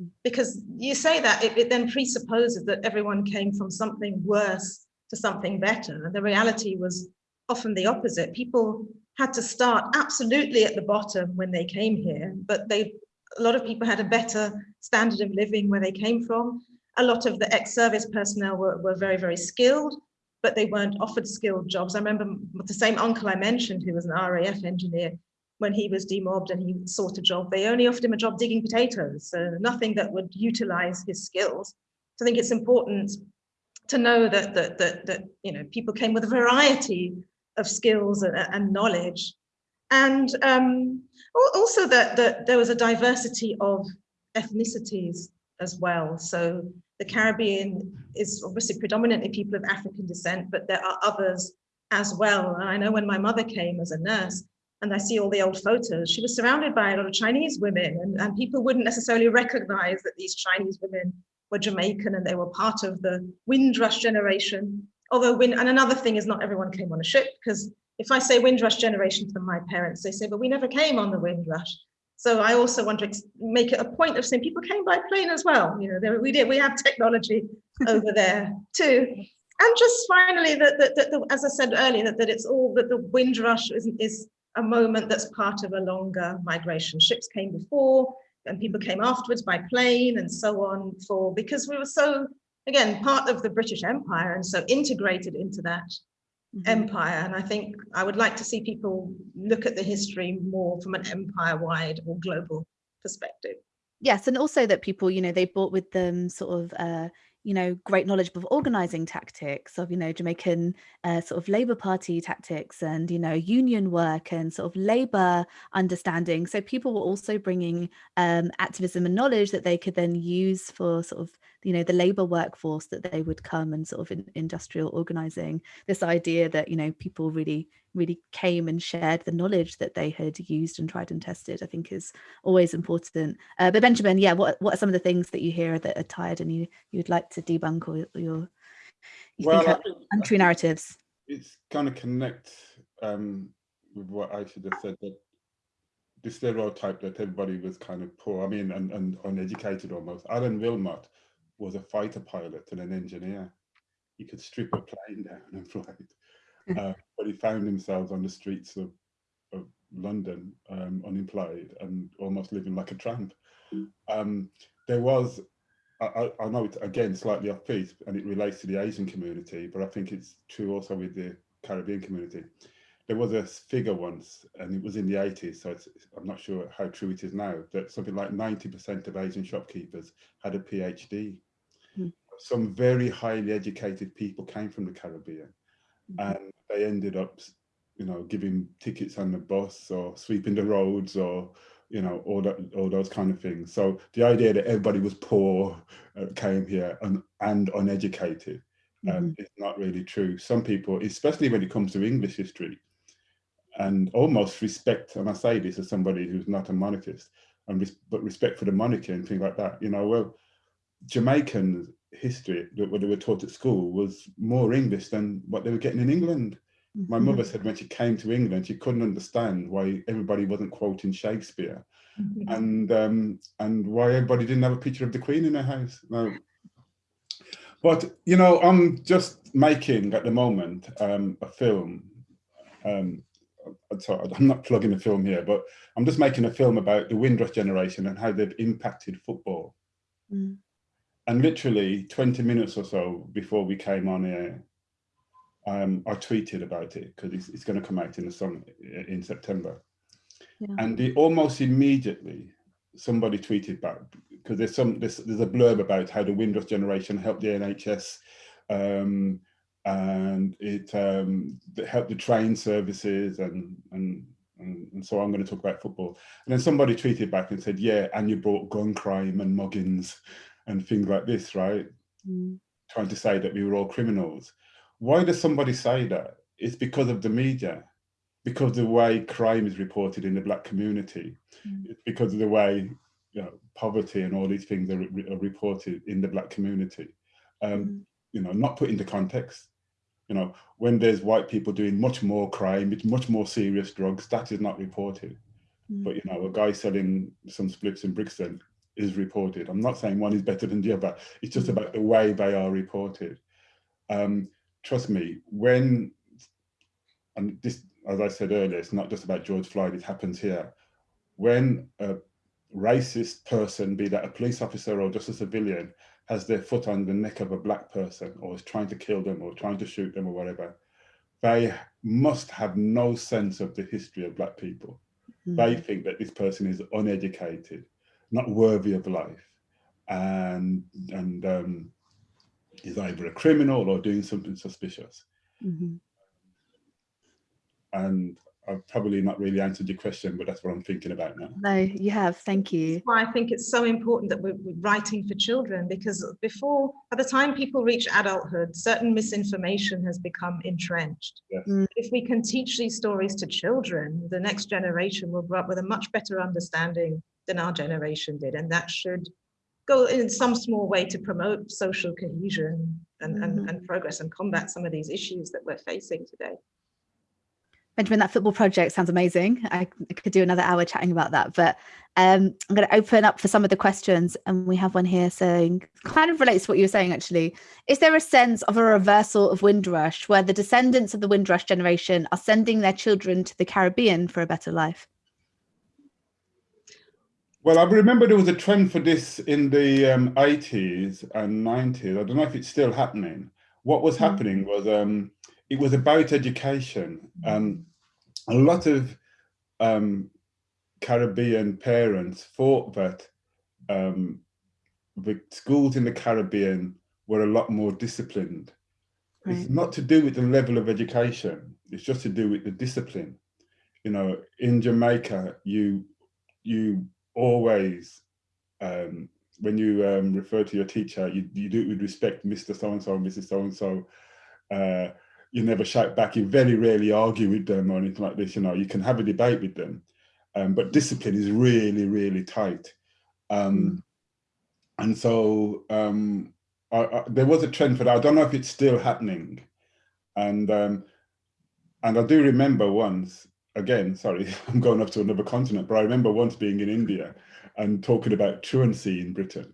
S4: Mm. because you say that it, it then presupposes that everyone came from something worse to something better. And the reality was often the mm. opposite. People had to start absolutely at the bottom when they came here, but they a lot of people had a better standard of living where they came from. A lot of the ex-service personnel were, were very, very skilled, but they weren't offered skilled jobs. I remember the same uncle I mentioned, who was an RAF engineer, when he was demobbed and he sought a job, they only offered him a job digging potatoes, so nothing that would utilize his skills. So I think it's important to know that, that, that, that you know, people came with a variety of skills and, and knowledge. And um, also that, that there was a diversity of ethnicities as well. So the Caribbean is obviously predominantly people of African descent, but there are others as well. And I know when my mother came as a nurse, and I see all the old photos, she was surrounded by a lot of Chinese women, and, and people wouldn't necessarily recognize that these Chinese women were Jamaican and they were part of the Windrush generation although wind, and another thing is not everyone came on a ship because if I say Windrush generation to my parents, they say, but we never came on the Windrush. So I also want to make it a point of saying people came by plane as well. You know, we did, we have technology over there too. And just finally, that, that, that, as I said earlier, that, that it's all that the Windrush is, is a moment that's part of a longer migration. Ships came before and people came afterwards by plane and so on for because we were so again, part of the British Empire and so integrated into that mm -hmm. empire. And I think I would like to see people look at the history more from an empire-wide or global perspective.
S2: Yes, and also that people, you know, they brought with them sort of uh, you know, great knowledge of organizing tactics of, you know, Jamaican uh, sort of Labour Party tactics and, you know, union work and sort of Labour understanding. So people were also bringing um, activism and knowledge that they could then use for sort of you know the labor workforce that they would come and sort of in, industrial organizing this idea that you know people really really came and shared the knowledge that they had used and tried and tested i think is always important uh, but benjamin yeah what what are some of the things that you hear that are tired and you you'd like to debunk or, or your you
S3: well,
S2: think are untrue narratives
S3: it's kind of connect um, with what I should have said that the stereotype that everybody was kind of poor, I mean, and, and uneducated almost. Alan Wilmot was a fighter pilot and an engineer. He could strip a plane down and fly it. Uh, but he found himself on the streets of, of London, um, unemployed and almost living like a tramp. Um, there was, I, I, know it's again slightly off piece and it relates to the Asian community, but I think it's true also with the Caribbean community. There was a figure once, and it was in the 80s, so I'm not sure how true it is now, that something like 90% of Asian shopkeepers had a PhD some very highly educated people came from the Caribbean mm -hmm. and they ended up, you know, giving tickets on the bus or sweeping the roads or, you know, all that, all those kind of things. So the idea that everybody was poor uh, came here and, and uneducated um, mm -hmm. is not really true. Some people, especially when it comes to English history, and almost respect, and I say this as somebody who's not a monarchist, and res but respect for the monarchy and things like that, you know, well, Jamaicans history that what they were taught at school was more English than what they were getting in England. My mother mm-hmm. said when she came to England, she couldn't understand why everybody wasn't quoting Shakespeare mm-hmm. and um, and why everybody didn't have a picture of the Queen in their house. No. But, you know, I'm just making at the moment um, a film. Um, sorry, I'm not plugging a film here, but I'm just making a film about the Windrush generation and how they've impacted football. Mm. And literally 20 minutes or so before we came on air, um, I tweeted about it because it's, it's going to come out in the summer in September. Yeah. And almost immediately, somebody tweeted back because there's some there's, there's a blurb about how the Windrush generation helped the NHS um, and it, um, helped the train services and, and and, and, so I'm going to talk about football. And then somebody tweeted back and said, yeah, and you brought gun crime and muggings and things like this, right? Mm. Trying to say that we were all criminals. Why does somebody say that? It's because of the media, because of the way crime is reported in the black community. Mm. Because of the way you know, poverty and all these things are, re are reported in the black community. Um, mm. You know, not put into context. You know, when there's white people doing much more crime, it's much more serious drugs, that is not reported. Mm. But, you know, a guy selling some splits in Brixton is reported. I'm not saying one is better than the other. It's just about the way they are reported. Um, trust me, when, and this, as I said earlier, it's not just about George Floyd, it happens here. When a racist person, be that a police officer or just a civilian, has their foot on the neck of a black person or is trying to kill them or trying to shoot them or whatever, they must have no sense of the history of black people. Mm -hmm. They think that this person is uneducated not worthy of life and and um, is either a criminal or doing something suspicious. Mm -hmm. And I've probably not really answered your question, but that's what I'm thinking about now.
S2: No, you have. Thank you.
S4: That's why I think it's so important that we're, we're writing for children because before, by the time people reach adulthood, certain misinformation has become entrenched. Yes. Mm. If we can teach these stories to children, the next generation will grow up with a much better understanding than our generation did. And that should go in some small way to promote social cohesion and, mm -hmm. and, mm-hmm. and progress and combat some of these issues that we're facing today.
S2: Benjamin, that football project sounds amazing. I could do another hour chatting about that, but um, I'm going to open up for some of the questions. And we have one here saying, kind of relates to what you were saying, actually. Is there a sense of a reversal of Windrush where the descendants of the Windrush generation are sending their children to the Caribbean for a better life?
S3: Well, I remember there was a trend for this in the um, 80s and 90s. I don't know if it's still happening. What was mm. happening was um, it was about education. Um, a lot of um, Caribbean parents thought that um, the schools in the Caribbean were a lot more disciplined. Right. It's not to do with the level of education. It's just to do with the discipline. You know, in Jamaica, you you always, um, when you um, refer to your teacher, you, you do it with respect, Mr. So-and-so, Mrs. So-and-so. Uh, you never shout back. You very rarely argue with them or anything like this. You know, you can have a debate with them, um, but discipline is really, really tight. Um, mm. And so um, I, I, there was a trend for that. I don't know if it's still happening. And um, and I do remember once, again, sorry, I'm going off to another continent, but I remember once being in India and talking about truancy in Britain.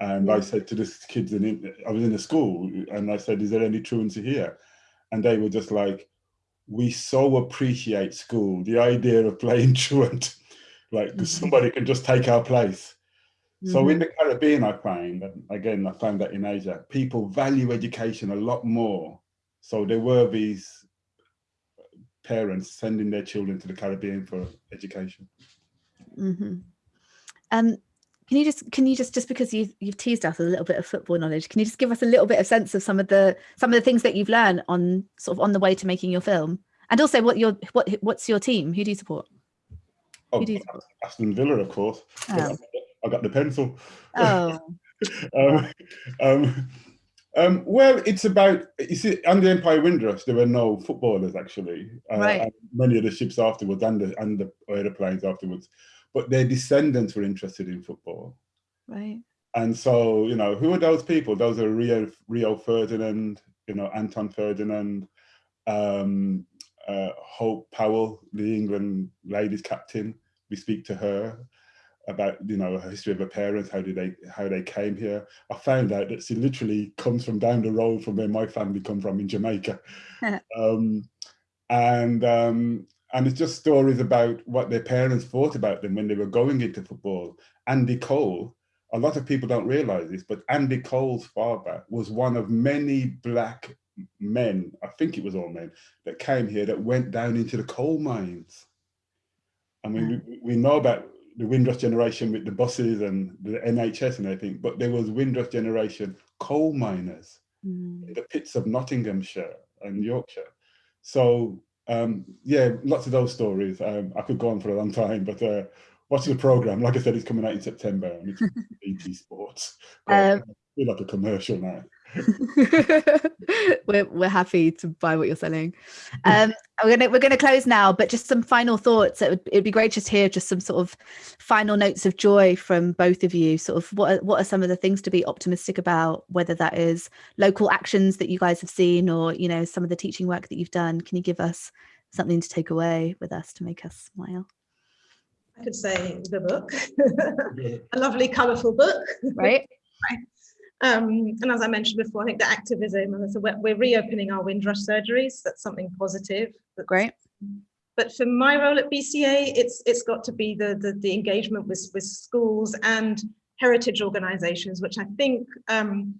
S3: And I said to the kids, in, I was in a school and I said, is there any truancy here? And they were just like, we so appreciate school, the idea of playing truant, like mm -hmm. somebody can just take our place. So mm -hmm. in the Caribbean, I find, and again, I found that in Asia, people value education a lot more. So there were these parents sending their children to the Caribbean for education.
S2: Mm -hmm. Um, can you just can you just just because you've you've teased us a little bit of football knowledge, can you just give us a little bit of sense of some of the some of the things that you've learned on sort of on the way to making your film, and also what your what what's your team? Who do you support?
S3: Oh, Who do you support? Aston Villa, of course. Oh. I got the pencil.
S2: Oh.
S3: um, um, um, well, it's about, you see, under Empire Windrush, there were no footballers actually.
S2: Uh, right.
S3: many of the ships afterwards and the, and the aeroplanes afterwards, but their descendants were interested in football.
S2: Right.
S3: And so, you know, who are those people? Those are Rio, Rio Ferdinand, you know, Anton Ferdinand, um, uh, Hope Powell, the England ladies captain. We speak to her about you know a history of her parents how did they how they came here. I found out that she literally comes from down the road from where my family come from in jamaica. Um, and um, and it's just stories about what their parents thought about them when they were going into football. Andy cole a lot of people don't realize this but andy cole's father was one of many black men i think it was all men that came here that went down into the coal mines. I mean, we, we know about the Windrush generation with the buses and the NHS and everything, but there was Windrush generation coal miners mm. in the pits of Nottinghamshire and Yorkshire. So um, yeah, lots of those stories. Um, I could go on for a long time, but uh, watch the program. Like I said, it's coming out in September and it's BT Sports. Um, I feel like a commercial now.
S2: we're we're happy to buy what you're selling. Um, we're gonna we're gonna close now, but just some final thoughts. It would it'd be great just to hear just some sort of final notes of joy from both of you. Sort of what are, what are some of the things to be optimistic about? Whether that is local actions that you guys have seen, or you know some of the teaching work that you've done. Can you give us something to take away with us to make us smile?
S4: I could say the book, a lovely, colourful book,
S2: right?
S4: right. Um, and as I mentioned before, I think the activism, so we're, we're reopening our Windrush surgeries. That's something positive.
S2: That's great.
S4: But for my role at BCA, it's it's got to be the the, the engagement with, with schools and heritage organizations, which I think um,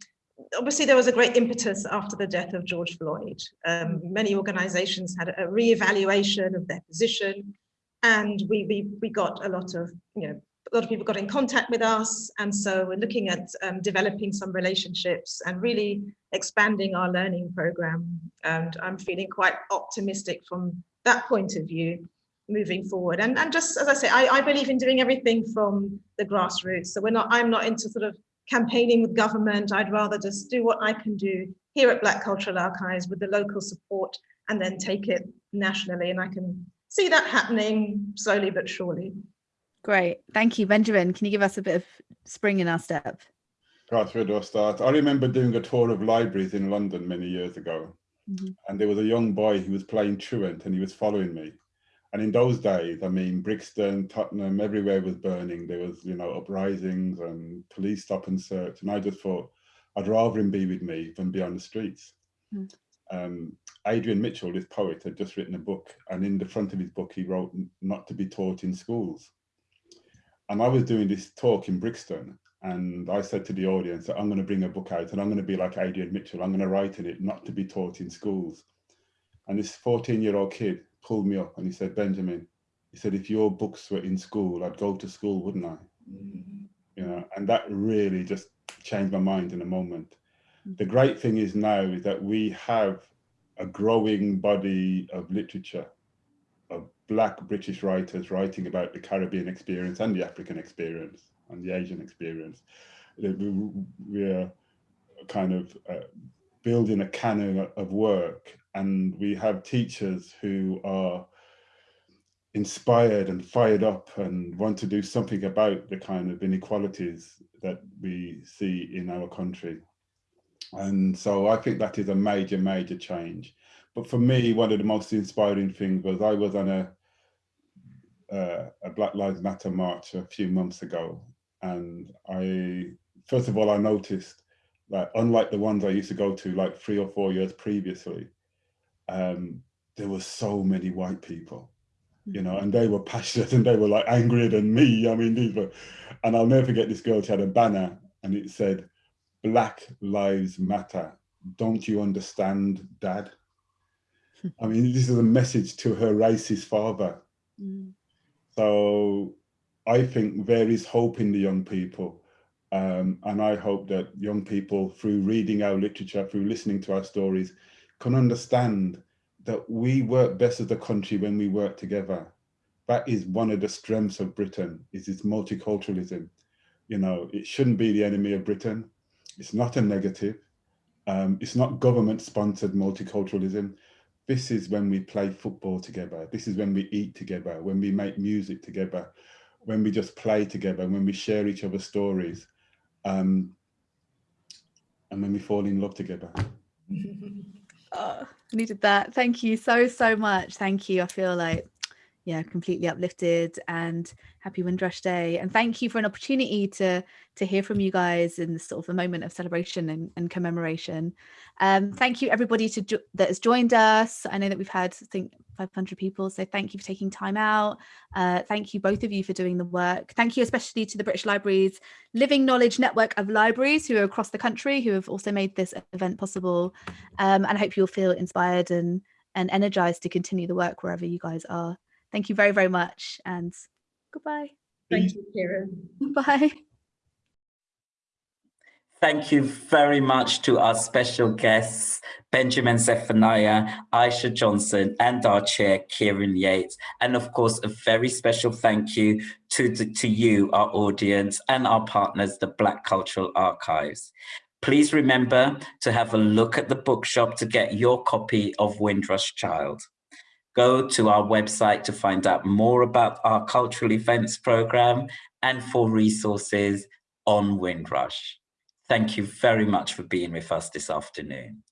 S4: obviously there was a great impetus after the death of George Floyd. Um, many organizations had a re-evaluation of their position and we, we, we got a lot of, you know, lot of people got in contact with us. And so we're looking at um, developing some relationships and really expanding our learning program. And I'm feeling quite optimistic from that point of view moving forward. And, and just as I say, I, I believe in doing everything from the grassroots. So we're not, I'm not into sort of campaigning with government. I'd rather just do what I can do here at Black Cultural Archives with the local support and then take it nationally. And I can see that happening slowly but surely.
S2: Great. Thank you. Benjamin, can you give us a bit of spring in our step?
S3: Gosh, where do I start? I remember doing a tour of libraries in London many years ago. Mm -hmm. And there was a young boy who was playing truant and he was following me. And in those days, I mean, Brixton, Tottenham, everywhere was burning. There was, you know, uprisings and police stop and search. And I just thought, I'd rather him be with me than be on the streets. Mm. Um, Adrian Mitchell, this poet, had just written a book. And in the front of his book, he wrote, not to be taught in schools and I was doing this talk in Brixton and I said to the audience that I'm going to bring a book out and I'm going to be like Adrian Mitchell. I'm going to write in it, not to be taught in schools. And this 14 year old kid pulled me up and he said, Benjamin, he said, if your books were in school, I'd go to school, wouldn't I? Mm -hmm. you know, and that really just changed my mind in a moment. The great thing is now is that we have a growing body of literature black British writers writing about the Caribbean experience and the African experience and the Asian experience. We are kind of uh, building a canon of work and we have teachers who are inspired and fired up and want to do something about the kind of inequalities that we see in our country. And so I think that is a major, major change. But for me, one of the most inspiring things was I was on a, uh, a Black Lives Matter march a few months ago. And I, first of all, I noticed that unlike the ones I used to go to like three or four years previously, um, there were so many white people you know, and they were passionate and they were like angrier than me. I mean, these were, and I'll never forget this girl, she had a banner and it said, Black Lives Matter. Don't you understand, Dad? I mean, this is a message to her racist father. Mm. So I think there is hope in the young people. Um, and I hope that young people, through reading our literature, through listening to our stories, can understand that we work best as a country when we work together. That is one of the strengths of Britain, is its multiculturalism. You know, it shouldn't be the enemy of Britain. It's not a negative. Um, it's not government sponsored multiculturalism. This is when we play football together. This is when we eat together, when we make music together, when we just play together, when we share each other's stories, um, and when we fall in love together.
S2: oh, needed that. Thank you so, so much. Thank you. I feel like, yeah, completely uplifted and happy Windrush Day. And thank you for an opportunity to to hear from you guys in this sort of a moment of celebration and, and commemoration. Um, thank you everybody to that has joined us. I know that we've had, I think, 500 people. So thank you for taking time out. Uh, thank you both of you for doing the work. Thank you especially to the British Library's Living Knowledge Network of Libraries who are across the country who have also made this event possible. Um, and I hope you'll feel inspired and, and energized to continue the work wherever you guys are. Thank you very, very much and goodbye.
S4: Thank you, Kieran.
S2: Bye.
S1: Thank you very much to our special guests, Benjamin Zephaniah, Aisha Johnson, and our chair, Kieran Yates. And of course, a very special thank you to, the, to you, our audience, and our partners, the Black Cultural Archives. Please remember to have a look at the bookshop to get your copy of Windrush Child. Go to our website to find out more about our cultural events program and for resources on Windrush. Thank you very much for being with us this afternoon.